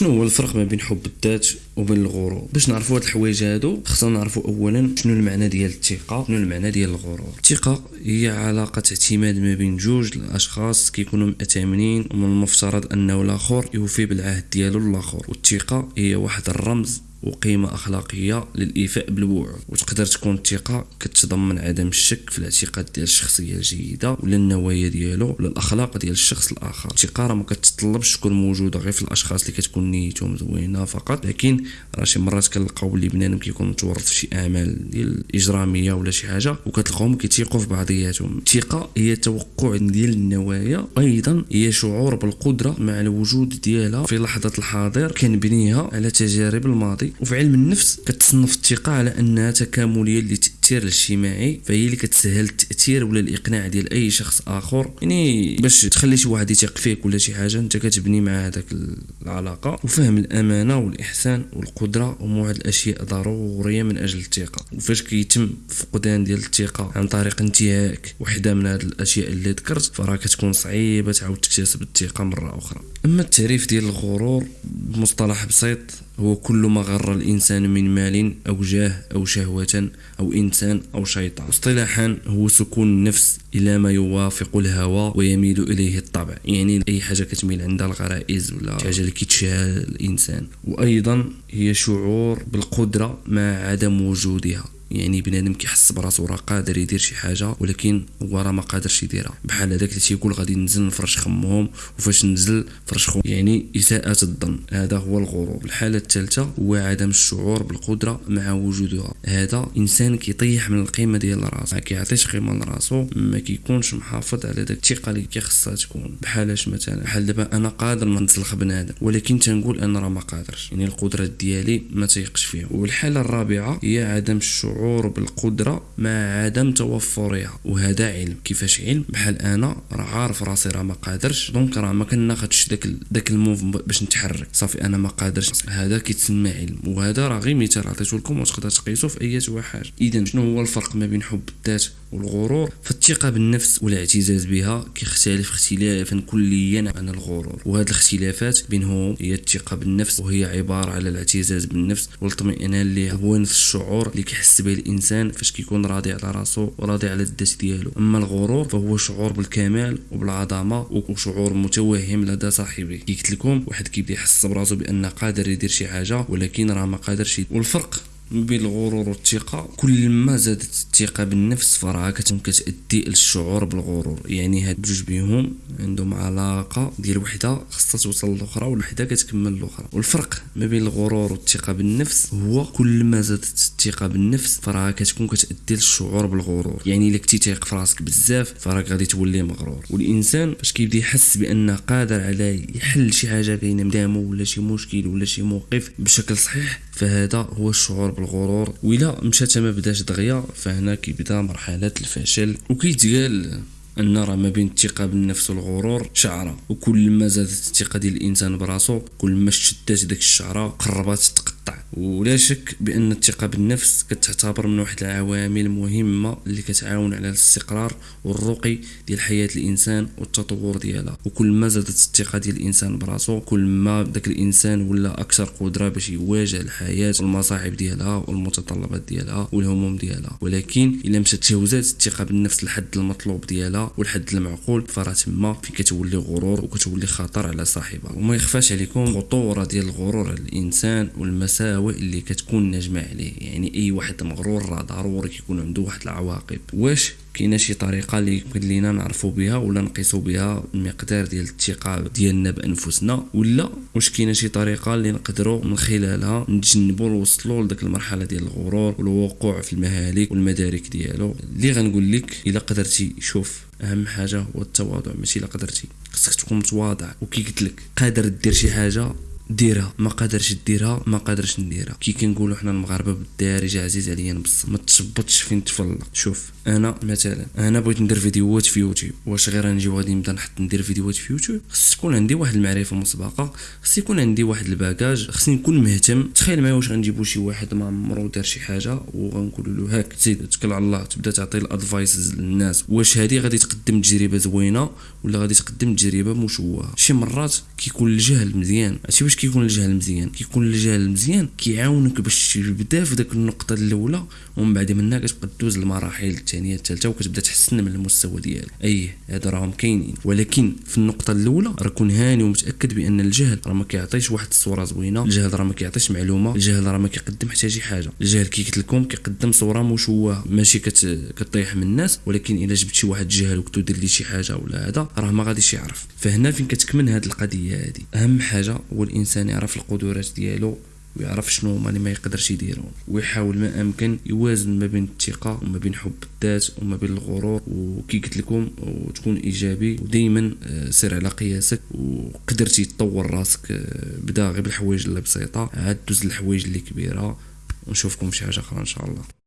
شنو هو الفرق ما بين حب الذات وبين الغرور باش نعرفوا هاد الحوايج هادو خصنا نعرفوا اولا شنو المعنى ديال الثقة شنو المعنى ديال الغرور. الثقة هي علاقة اعتماد ما بين جوج الأشخاص كيكونوا مأتمنين ومن المفترض أنه الآخر يوفي بالعهد ديالو الآخر والثقة هي واحد الرمز وقيمة أخلاقية للإيفاء بالوعود. وتقدر تكون الثقة كتضمن عدم الشك في الاعتقاد ديال الشخصية الجيدة ولا النوايا ديالو ولا الأخلاق ديال الشخص الآخر. الثقة راه ما كتطلبش تكون موجودة غير في الأشخاص اللي كتكون نيتهم زوينة فقط لكن راه شي مرات كنلقاو بلي بنادم كيكون متورط في شي أعمال ديال إجرامية ولا شي حاجة وكتلقاهم كيتيقوا في بعضياتهم. الثقة هي توقع ديال النوايا أيضا هي شعور بالقدرة مع الوجود ديالها في لحظة الحاضر كنبنيها على تجارب الماضي. وفي علم النفس كتصنف الثقة على أنها تكاملية للتاثير الاجتماعي فهي اللي كتسهل التأثير ولا الإقناع ديال أي شخص آخر. يعني باش تخلي شي واحد يثق فيك ولا شي حاجة أنت كتبني مع هذاك العلاقة. وفهم الأمانة والإحسان والقدرة واحد الأشياء ضرورية من أجل الثقة. وفاش كيتم فقدان ديال الثقة عن طريق انتهاك وحدة من هذه الأشياء اللي ذكرت فراه كتكون صعيبة تعاود تكتسب الثقة مرة أخرى. أما التعريف ديال الغرور بمصطلح بسيط هو كل ما غر الإنسان من مال أو جاه أو شهوة أو إنسان أو شيطان. اصطلاحا هو سكون النفس إلى ما يوافق الهوى ويميل إليه الطبع. يعني أي حاجة كتميل عندها الغرائز ولا حاجة اللي كيتشاها الإنسان. وأيضا هي شعور بالقدرة مع عدم وجودها. يعني بنادم كيحس براسو راه قادر يدير شي حاجة ولكن هو راه ما قادرش يديرها. بحال هذاك اللي تيقول غادي ننزل نفرش خمهم وفاش نزل فرش خو يعني اساءة الظن. هذا هو الغرور الحالة الثالثة هو عدم الشعور بالقدرة مع وجودها. هذا إنسان كيطيح من القيمة ديال راسو. ما كيعطيش قيمة لراسو ما كيكونش محافظ على داك الثقة اللي كيخصها تكون. بحالاش مثلا؟ بحال دابا أنا قادر نطلق بنادم ولكن تنقول أنا راه ما قادرش. يعني القدرات ديالي ما تيقش فيها. والحالة الرابعة هي عدم الشعور الشعور بالقدرة مع عدم توفرها وهذا علم. كيفاش علم؟ بحال أنا راه عارف راسي راه ما قادرش donc راه ما كناخذش داك داك ال move باش نتحرك. صافي أنا ما قادرش. هذا كيتسمى علم وهذا راه غير مثال عطيته لكم وتقدر تقيسو في أي حاجة اذا شنو هو الفرق ما بين حب الذات والغرور فالثقة بالنفس والاعتزاز بها كيختلف اختلافا كليا عن الغرور. وهذه الاختلافات بينهم هي الثقة بالنفس وهي عبارة على الاعتزاز بالنفس والاطمئنان اللي هو نفس الشعور اللي كيحس به الإنسان فاش كيكون راضي على راسو وراضي على الذات ديالو. أما الغرور فهو شعور بالكمال وبالعظمة وشعور متوهم لدى صاحبه. قلت لكم واحد كيبدا يحس براسو بأن قادر يدير شي حاجة ولكن راه ما قادرش والفرق بين الغرور والثقة. كل ما زادت الثقة بالنفس فراه كتكون كتأدي للشعور بالغرور. يعني هاد بجوج بيهم عندهم علاقة ديال وحدة خاصها توصل للأخرى والوحدة كتكمل الأخرى والفرق ما بين الغرور والثقة بالنفس هو كل ما زادت الثقة بالنفس فراه كتكون كتأدي للشعور بالغرور. يعني إلا كنتي تايق في راسك بزاف فراك غادي تولي مغرور. والإنسان فاش كيبدأ يحس بأنه قادر على يحل شي حاجة كاينة قدامه ولا شي مشكل ولا شي موقف بشكل صحيح فهذا هو الشعور بالغرور. وإلا مشات ما بداش دغيا فهنا كيبدا مرحلة الفشل. وكيتقال أن راه ما بين الثقه بالنفس والغرور شعرة. وكل ما زادت الثقة ديال الإنسان براسو كل ما شدات داك الشعرة قربات ولا شك بأن الثقة بالنفس كتعتبر من واحد العوامل المهمه اللي كتعاون على الاستقرار والرقي ديال حياة الإنسان والتطور ديالها. وكل ما زادت الثقة ديال الإنسان براسو كل ما داك الإنسان ولا أكثر قدرة باش يواجه الحياة والمصاعب ديالها والمتطلبات ديالها والهموم ديالها. ولكن إلا مشات تجاوزات الثقة بالنفس لحد المطلوب ديالها والحد المعقول فراه تما فين كتولي غرور وكتولي خطر على صاحبها. وما يخفاش عليكم خطورة ديال الغرور على الإنسان والمساوئ اللي كتكون ناجمه عليه. يعني أي واحد مغرور راه ضروري كيكون عنده واحد العواقب. واش؟ كاينة شي طريقة اللي يمكن لينا نعرفوا بها ولا نقيسوا بها المقدار ديال الثقة ديالنا بأنفسنا ولا واش كاينة شي طريقة اللي نقدروا من خلالها نتجنبوا نوصلوا لذاك المرحلة ديال الغرور والوقوع في المهالك والمدارك ديالو؟ اللي غنقول لك إلا قدرتي شوف أهم حاجة هو التواضع. ماشي إلا قدرتي خصك تكون متواضع. وكي قلت لك قادر دير شي حاجة ديرها ما قادرش ديرها ما قادرش نديرها. كي كنقولوا حنا المغاربة بالدارجه عزيز عليا نبص ما تشبطش فين تفلق. شوف أنا مثلا أنا بغيت ندير فيديوهات في يوتيوب. واش غير غنجي غادي نبدا نحط ندير فيديوهات في يوتيوب؟ خص تكون عندي واحد المعرفة مسبقة خص يكون عندي واحد ال bagage خصني نكون مهتم. تخيل معايا واش غنجيبو شي واحد ما عمرو دار شي حاجة وغنقول له هاك زيد توكل على الله تبدا تعطي ال advices للناس. واش هذه غادي تقدم تجربة زوينة ولا غادي تقدم تجربة مشوهة؟ شي مرات كيكون الجهل مزيان. عرفتي باش كيكون الجهل مزيان. كيكون الجهل مزيان كيعاونك باش تبدأ في داك النقطة الأولى ومن بعد منها كتبقى دوز المراحل الثانية الثالثة وكتبدأ تحسن من المستوى ديالك. أي هذا راهم كاينين. ولكن في النقطة الأولى راه كون هاني ومتأكد بأن الجهل راه ما كيعطيش واحد الصورة زوينة الجهل راه ما كيعطيش معلومة الجهل راه ما كيقدم حتى شي حاجة. الجهل كي قلت لكم كيقدم صورة مشوهة ماشي كت... كطيح من الناس ولكن إلا جبت شي واحد جهل وكنتو دير لي شي حاجة ولا هذا راه ما غاديش يعرف. فهنا فين كتكمن هذه القضية هذه أهم حاجة هو الإنسان يعرف القدرات ديالو ويعرف شنو هما اللي ما يقدرش يديرهم ويحاول ما أمكن يوازن ما بين الثقة وما بين حب الذات وما بين الغرور. وكي قلت لكم وتكون إيجابي ودائما آه، سير على قياسك وقدرتي تطور راسك آه، بدا غير بالحوايج اللي بسيطة. عاد دوز الحوايج اللي كبيرة ونشوفكم في شي حاجة أخرى إن شاء الله.